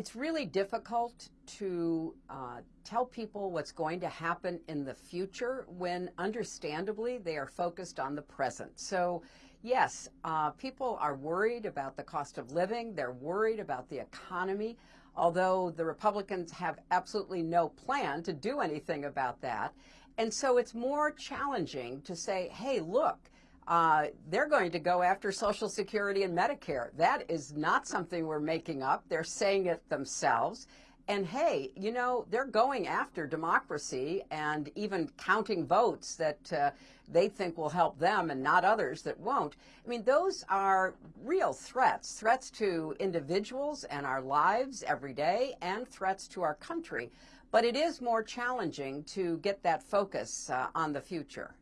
It's really difficult to uh, tell people what's going to happen in the future when, understandably, they are focused on the present. So, yes, uh, people are worried about the cost of living, they're worried about the economy, although the Republicans have absolutely no plan to do anything about that. And so it's more challenging to say, hey, look, uh, they're going to go after Social Security and Medicare. That is not something we're making up. They're saying it themselves. And hey, you know, they're going after democracy and even counting votes that uh, they think will help them and not others that won't. I mean, those are real threats, threats to individuals and our lives every day and threats to our country. But it is more challenging to get that focus uh, on the future.